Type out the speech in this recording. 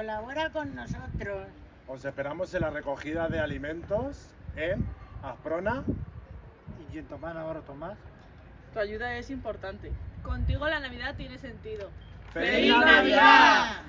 Colabora con nosotros. Os esperamos en la recogida de alimentos en Asprona. Y en Tomás Navarro Tomás. Tu ayuda es importante. Contigo la Navidad tiene sentido. ¡Feliz Navidad!